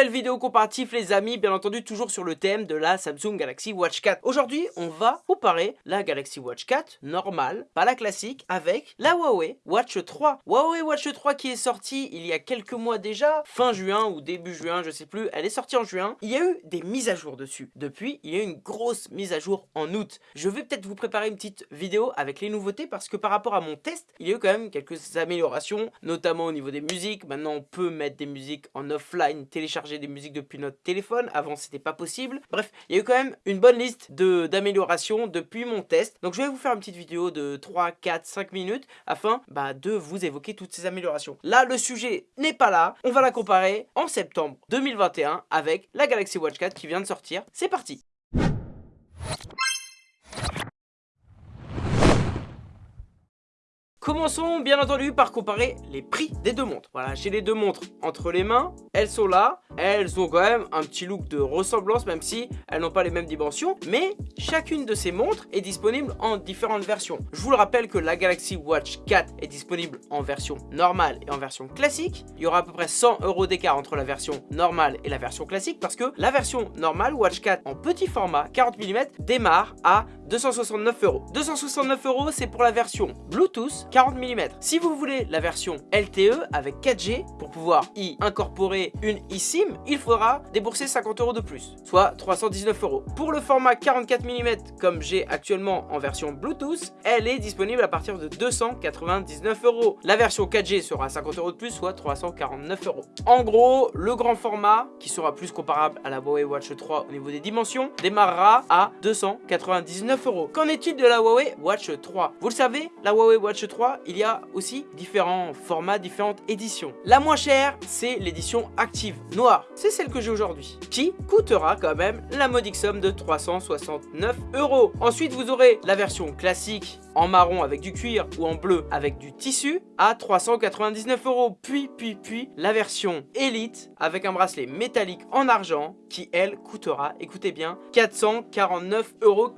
Nouvelle vidéo comparative les amis, bien entendu toujours sur le thème de la Samsung Galaxy Watch 4. Aujourd'hui, on va comparer la Galaxy Watch 4 normale, pas la classique, avec la Huawei Watch 3. Huawei Watch 3 qui est sortie il y a quelques mois déjà, fin juin ou début juin, je sais plus, elle est sortie en juin. Il y a eu des mises à jour dessus. Depuis, il y a eu une grosse mise à jour en août. Je vais peut-être vous préparer une petite vidéo avec les nouveautés parce que par rapport à mon test, il y a eu quand même quelques améliorations, notamment au niveau des musiques. Maintenant, on peut mettre des musiques en offline, télécharger des musiques depuis notre téléphone. Avant, c'était pas possible. Bref, il y a eu quand même une bonne liste d'améliorations depuis mon test. Donc, je vais vous faire une petite vidéo de 3, 4, 5 minutes afin bah, de vous évoquer toutes ces améliorations. Là, le sujet n'est pas là. On va la comparer en septembre 2021 avec la Galaxy Watch 4 qui vient de sortir. C'est parti Commençons bien entendu par comparer les prix des deux montres. Voilà, j'ai les deux montres entre les mains, elles sont là, elles ont quand même un petit look de ressemblance même si elles n'ont pas les mêmes dimensions, mais chacune de ces montres est disponible en différentes versions. Je vous le rappelle que la Galaxy Watch 4 est disponible en version normale et en version classique. Il y aura à peu près 100 euros d'écart entre la version normale et la version classique parce que la version normale Watch 4 en petit format 40 mm démarre à 269 euros. 269 euros c'est pour la version Bluetooth 40 mm. Si vous voulez la version LTE avec 4G pour pouvoir y incorporer une eSIM, il faudra débourser 50 euros de plus, soit 319 euros. Pour le format 44 mm comme j'ai actuellement en version Bluetooth, elle est disponible à partir de 299 euros. La version 4G sera 50 euros de plus, soit 349 euros. En gros, le grand format, qui sera plus comparable à la Huawei Watch 3 au niveau des dimensions, démarrera à 299 euros. Qu'en est-il de la Huawei Watch 3 Vous le savez, la Huawei Watch 3 il y a aussi différents formats, différentes éditions. La moins chère, c'est l'édition active noire. C'est celle que j'ai aujourd'hui, qui coûtera quand même la modique somme de 369 euros. Ensuite, vous aurez la version classique en marron avec du cuir ou en bleu avec du tissu à 399 euros. Puis, puis, puis, la version Elite avec un bracelet métallique en argent qui, elle, coûtera, écoutez bien, 449,99 euros.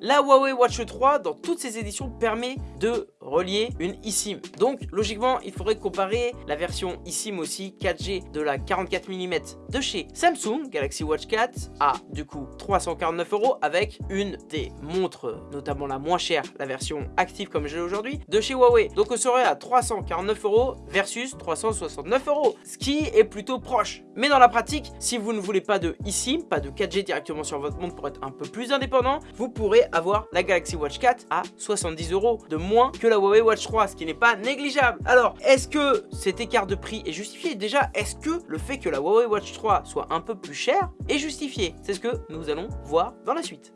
La Huawei Watch 3, dans toutes ses éditions, permet de relier une eSIM. Donc, logiquement, il faudrait comparer la version eSIM aussi 4G de la 44 mm de chez Samsung, Galaxy Watch 4, à du coup 349 euros avec une des montres, notamment la moins chère, la version active comme j'ai aujourd'hui, de chez Huawei. Donc on serait à 349 euros versus 369 euros, ce qui est plutôt proche. Mais dans la pratique, si vous ne voulez pas de eSIM, pas de 4G directement sur votre montre pour être un peu plus indépendant, vous pourrez avoir la Galaxy Watch 4 à 70 euros de moins que la Huawei Watch 3, ce qui n'est pas négligeable. Alors, est-ce que cet écart de prix est justifié? Déjà, est-ce que le fait que la Huawei Watch 3 soit un peu plus chère est justifié? C'est ce que nous allons voir dans la suite.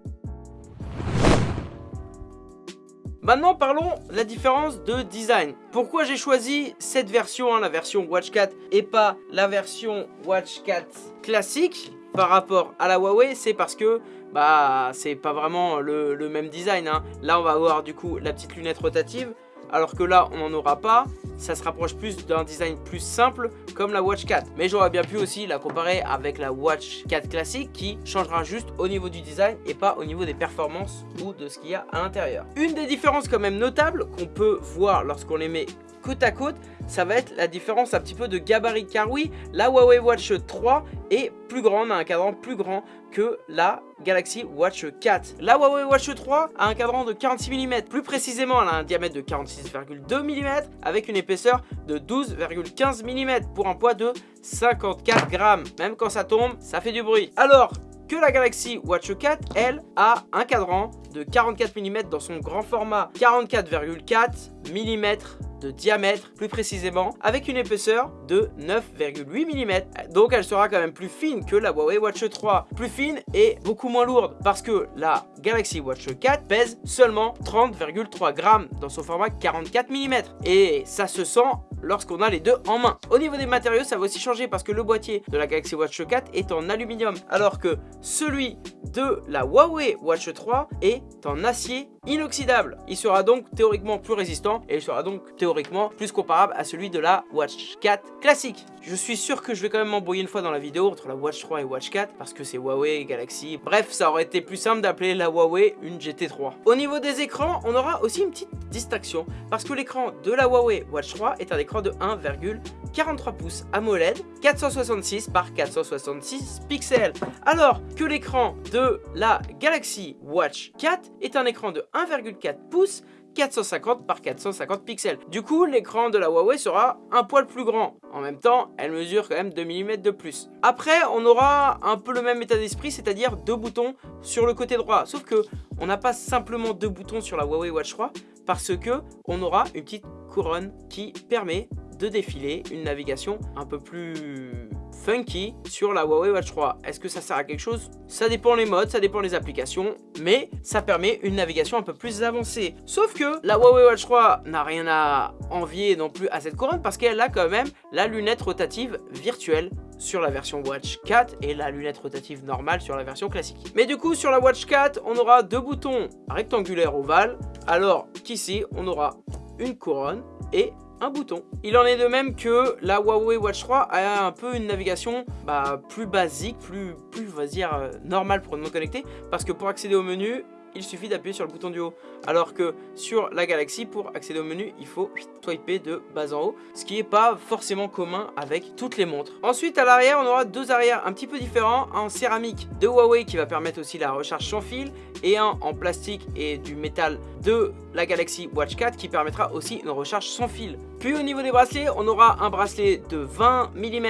Maintenant parlons de la différence de design. Pourquoi j'ai choisi cette version, la version Watch 4 et pas la version Watch 4 classique par rapport à la Huawei? C'est parce que bah c'est pas vraiment le, même design. Hein. Là on va avoir du coup la petite lunette rotative alors que là on n'en aura pas ça se rapproche plus d'un design plus simple comme la Watch 4 mais j'aurais bien pu aussi la comparer avec la Watch 4 classique qui changera juste au niveau du design et pas au niveau des performances ou de ce qu'il y a à l'intérieur. Une des différences quand même notables qu'on peut voir lorsqu'on les met côte à côte ça va être la différence un petit peu de gabarit car oui la Huawei Watch 3 est plus grande, a un cadran plus grand que la Galaxy Watch 4. La Huawei Watch 3 a un cadran de 46 mm, plus précisément elle a un diamètre de 46,2 mm avec une épaisseur de 12,15 mm pour un poids de 54 grammes. Même quand ça tombe, ça fait du bruit. Alors, que la Galaxy Watch 4, elle, a un cadran de 44 mm dans son grand format, 44,4 mm de diamètre plus précisément avec une épaisseur de 9,8 mm donc elle sera quand même plus fine que la Huawei Watch 3 plus fine et beaucoup moins lourde parce que la Galaxy Watch 4 pèse seulement 30,3 grammes dans son format 44 mm et ça se sent lorsqu'on a les deux en main. Au niveau des matériaux, ça va aussi changer parce que le boîtier de la Galaxy Watch 4 est en aluminium alors que celui de la Huawei Watch 3 est en acier inoxydable. Il sera donc théoriquement plus résistant et il sera donc théoriquement plus comparable à celui de la Watch 4 classique. Je suis sûr que je vais quand même m'embrouiller une fois dans la vidéo entre la Watch 3 et Watch 4 parce que c'est Huawei Galaxy. Bref, ça aurait été plus simple d'appeler la Huawei une GT3. Au niveau des écrans, on aura aussi une petite distinction parce que l'écran de la Huawei Watch 3 est un écran de 1,43 pouces AMOLED 466 par 466 pixels alors que l'écran de la Galaxy Watch 4 est un écran de 1,4 pouces 450 par 450 pixels. Du coup, l'écran de la Huawei sera un poil plus grand. En même temps, elle mesure quand même 2 mm de plus. Après, on aura un peu le même état d'esprit, c'est-à-dire deux boutons sur le côté droit. Sauf que on n'a pas simplement deux boutons sur la Huawei Watch 3 parce que on aura une petite couronne qui permet de défiler une navigation un peu plus funky sur la Huawei Watch 3. Est-ce que ça sert à quelque chose? Ça dépend les modes, ça dépend les applications, mais ça permet une navigation un peu plus avancée. Sauf que la Huawei Watch 3 n'a rien à envier non plus à cette couronne parce qu'elle a quand même la lunette rotative virtuelle sur la version Watch 4 et la lunette rotative normale sur la version classique. Mais du coup, sur la Watch 4, on aura deux boutons rectangulaires ovales, alors qu'ici, on aura une couronne et un bouton. Il en est de même que la Huawei Watch 3 a un peu une navigation bah, plus basique, plus, plus on va dire, euh, normale pour non connecté, parce que pour accéder au menu, il suffit d'appuyer sur le bouton du haut. Alors que sur la Galaxy, pour accéder au menu, il faut swiper de bas en haut, ce qui n'est pas forcément commun avec toutes les montres. Ensuite, à l'arrière, on aura deux arrières un petit peu différents, un en céramique de Huawei qui va permettre aussi la recharge sans fil, et un en plastique et du métal de la Galaxy Watch 4 qui permettra aussi une recharge sans fil. Puis au niveau des bracelets, on aura un bracelet de 20 mm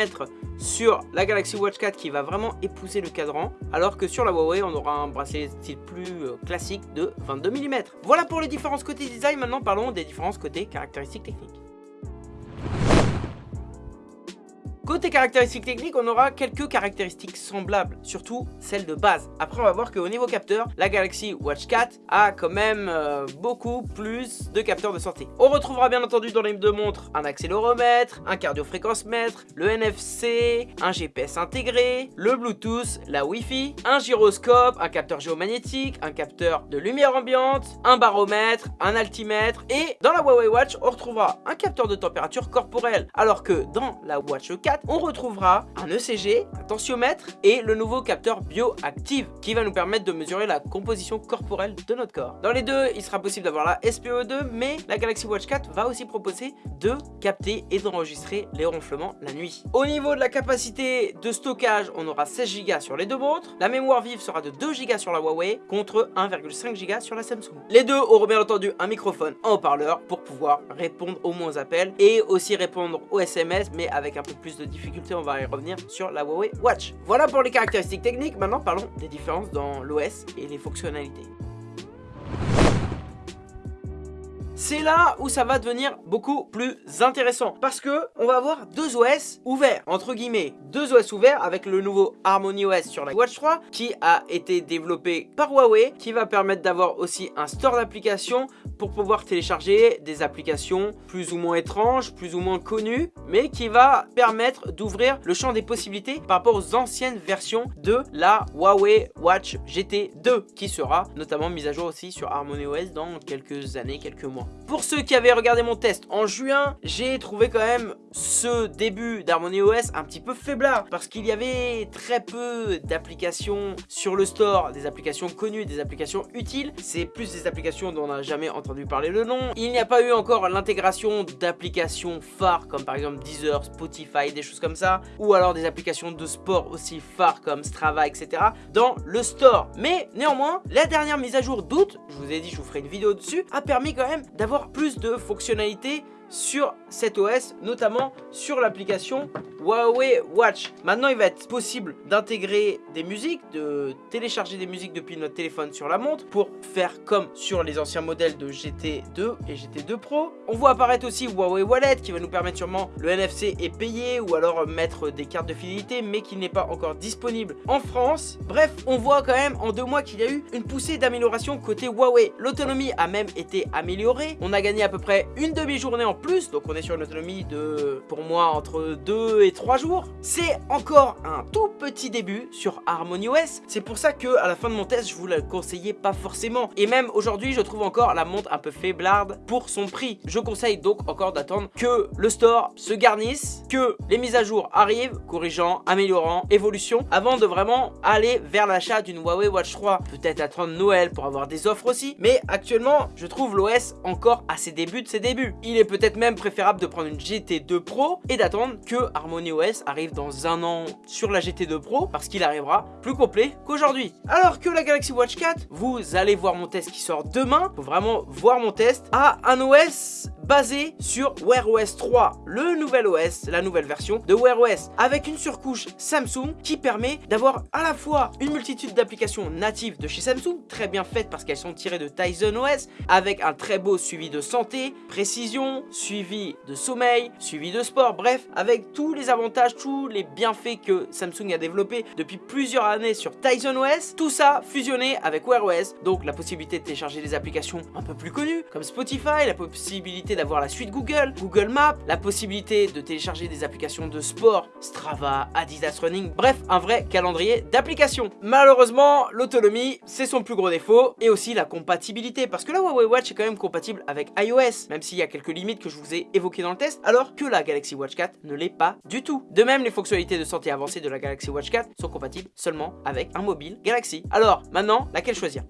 sur la Galaxy Watch 4 qui va vraiment épouser le cadran alors que sur la Huawei on aura un bracelet style plus euh, de 22 mm. Voilà pour les différences côté design, maintenant parlons des différences côté caractéristiques techniques. Côté caractéristiques techniques, on aura quelques caractéristiques semblables, surtout celles de base. Après, on va voir qu'au niveau capteur, la Galaxy Watch 4 a quand même euh, beaucoup plus de capteurs de sortie. On retrouvera bien entendu dans les deux montres un accéléromètre, un cardiofréquence-mètre, le NFC, un GPS intégré, le Bluetooth, la Wi-Fi, un gyroscope, un capteur géomagnétique, un capteur de lumière ambiante, un baromètre, un altimètre et dans la Huawei Watch, on retrouvera un capteur de température corporelle alors que dans la Watch 4, on retrouvera un ECG, un tensiomètre et le nouveau capteur bioactive qui va nous permettre de mesurer la composition corporelle de notre corps. Dans les deux, il sera possible d'avoir la SPO2, mais la Galaxy Watch 4 va aussi proposer de capter et d'enregistrer les ronflements la nuit. Au niveau de la capacité de stockage, on aura 16 Go sur les deux montres. La mémoire vive sera de 2 Go sur la Huawei contre 1,5 Go sur la Samsung. Les deux auront bien entendu un microphone en haut-parleur pour pouvoir répondre au moins aux appels et aussi répondre aux SMS mais avec un peu plus de difficultés, on va y revenir sur la Huawei Watch. Voilà pour les caractéristiques techniques, maintenant parlons des différences dans l'OS et les fonctionnalités. C'est là où ça va devenir beaucoup plus intéressant parce que on va avoir deux OS ouverts entre guillemets deux OS ouverts avec le nouveau Harmony OS sur la Watch 3 qui a été développé par Huawei qui va permettre d'avoir aussi un store d'applications pour pouvoir télécharger des applications plus ou moins étranges, plus ou moins connues mais qui va permettre d'ouvrir le champ des possibilités par rapport aux anciennes versions de la Huawei Watch GT 2 qui sera notamment mise à jour aussi sur Harmony OS dans quelques années, quelques mois. Pour ceux qui avaient regardé mon test en juin, j'ai trouvé quand même ce début d'Harmony OS un petit peu faiblard parce qu'il y avait très peu d'applications sur le store, des applications connues, des applications utiles. C'est plus des applications dont on n'a jamais entendu parler le nom. Il n'y a pas eu encore l'intégration d'applications phares comme par exemple Deezer, Spotify, des choses comme ça, ou alors des applications de sport aussi phares comme Strava, etc. dans le store. Mais néanmoins, la dernière mise à jour d'août, je vous ai dit je vous ferai une vidéo dessus, a permis quand même d'avoir plus de fonctionnalités sur cet OS, notamment sur l'application Huawei Watch. Maintenant, il va être possible d'intégrer des musiques, de télécharger des musiques depuis notre téléphone sur la montre pour faire comme sur les anciens modèles de GT2 et GT2 Pro. On voit apparaître aussi Huawei Wallet qui va nous permettre sûrement le NFC est payé ou alors mettre des cartes de fidélité mais qui n'est pas encore disponible en France. Bref, on voit quand même en deux mois qu'il y a eu une poussée d'amélioration côté Huawei. L'autonomie a même été améliorée. On a gagné à peu près une demi-journée en plus, donc on est sur une autonomie de, pour moi, entre 2 et 3 jours. C'est encore un tout petit début sur Harmony OS. C'est pour ça que à la fin de mon test, je vous le conseillais pas forcément. Et même aujourd'hui, je trouve encore la montre un peu faiblarde pour son prix. Je conseille donc encore d'attendre que le store se garnisse, que les mises à jour arrivent, corrigeant, améliorant, évolution, avant de vraiment aller vers l'achat d'une Huawei Watch 3. Peut-être attendre Noël pour avoir des offres aussi. Mais actuellement, je trouve l'OS encore à ses débuts de ses débuts. Il est peut-être même préférable de prendre une GT2 Pro et d'attendre que Harmony OS arrive dans un an sur la GT2 Pro parce qu'il arrivera plus complet qu'aujourd'hui. Alors que la Galaxy Watch 4, vous allez voir mon test qui sort demain. Faut vraiment voir mon test à un OS basé sur Wear OS 3, le nouvel OS, la nouvelle version de Wear OS, avec une surcouche Samsung qui permet d'avoir à la fois une multitude d'applications natives de chez Samsung, très bien faites parce qu'elles sont tirées de Tizen OS, avec un très beau suivi de santé, précision, suivi de sommeil, suivi de sport, bref, avec tous les avantages, tous les bienfaits que Samsung a développés depuis plusieurs années sur Tizen OS, tout ça fusionné avec Wear OS, donc la possibilité de télécharger des applications un peu plus connues, comme Spotify, la possibilité d'avoir la suite Google, Google Maps, la possibilité de télécharger des applications de sport, Strava, Adidas Running, bref, un vrai calendrier d'applications. Malheureusement, l'autonomie, c'est son plus gros défaut, et aussi la compatibilité, parce que la Huawei Watch est quand même compatible avec iOS, même s'il y a quelques limites que je vous ai évoquées dans le test, alors que la Galaxy Watch 4 ne l'est pas du tout. De même, les fonctionnalités de santé avancées de la Galaxy Watch 4 sont compatibles seulement avec un mobile Galaxy. Alors, maintenant, laquelle choisir?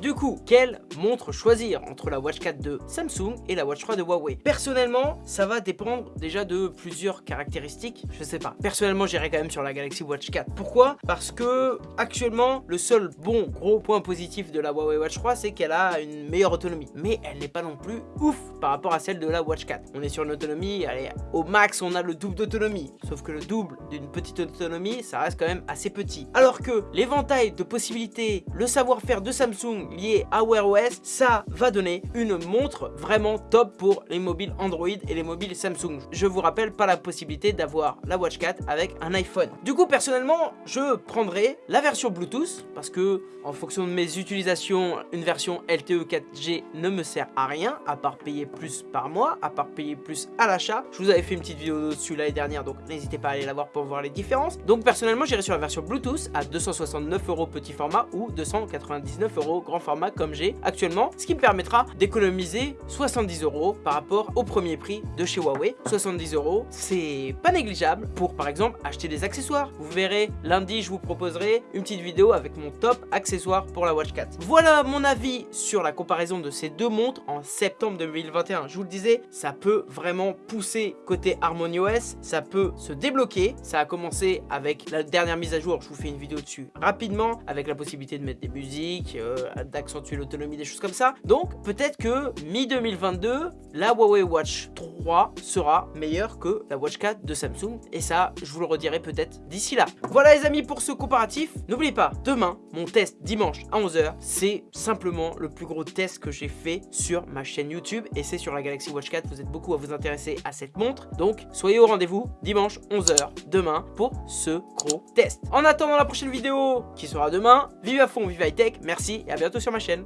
Du coup, quelle montre choisir entre la Watch 4 de Samsung et la Watch 3 de Huawei? Personnellement, ça va dépendre déjà de plusieurs caractéristiques, je sais pas. Personnellement, j'irai quand même sur la Galaxy Watch 4. Pourquoi? Parce que actuellement, le seul bon gros point positif de la Huawei Watch 3, c'est qu'elle a une meilleure autonomie. Mais elle n'est pas non plus ouf par rapport à celle de la Watch 4. On est sur une autonomie, allez, au max, on a le double d'autonomie. Sauf que le double d'une petite autonomie, ça reste quand même assez petit. Alors que l'éventail de possibilités, le savoir-faire de Samsung lié à Wear OS, ça va donner une montre vraiment top pour les mobiles Android et les mobiles Samsung. Je vous rappelle pas la possibilité d'avoir la Watch 4 avec un iPhone. Du coup, personnellement, je prendrai la version Bluetooth parce que en fonction de mes utilisations, une version LTE 4G ne me sert à rien à part payer plus par mois, à part payer plus à l'achat. Je vous avais fait une petite vidéo dessus l'année dernière, donc n'hésitez pas à aller la voir pour voir les différences. Donc personnellement, j'irai sur la version Bluetooth à 269 euros petit format ou 299 euros grand format comme j'ai actuellement, ce qui me permettra d'économiser 70 euros par rapport au premier prix de chez Huawei. 70 euros, c'est pas négligeable pour par exemple acheter des accessoires. Vous verrez, lundi, je vous proposerai une petite vidéo avec mon top accessoire pour la Watch 4. Voilà mon avis sur la comparaison de ces deux montres en septembre 2021. Je vous le disais, ça peut vraiment pousser côté Harmony OS, ça peut se débloquer. Ça a commencé avec la dernière mise à jour, je vous fais une vidéo dessus rapidement, avec la possibilité de mettre des musiques, euh, accentuer l'autonomie, des choses comme ça. Donc peut-être que mi-2022, la Huawei Watch 3 sera meilleure que la Watch 4 de Samsung. Et ça, je vous le redirai peut-être d'ici là. Voilà les amis pour ce comparatif. N'oubliez pas, demain, mon test dimanche à 11h, c'est simplement le plus gros test que j'ai fait sur ma chaîne YouTube. Et c'est sur la Galaxy Watch 4. Vous êtes beaucoup à vous intéresser à cette montre. Donc soyez au rendez-vous dimanche 11h demain pour ce gros test. En attendant la prochaine vidéo qui sera demain, vive à fond, vive high tech. Merci et à bientôt sur ma chaîne.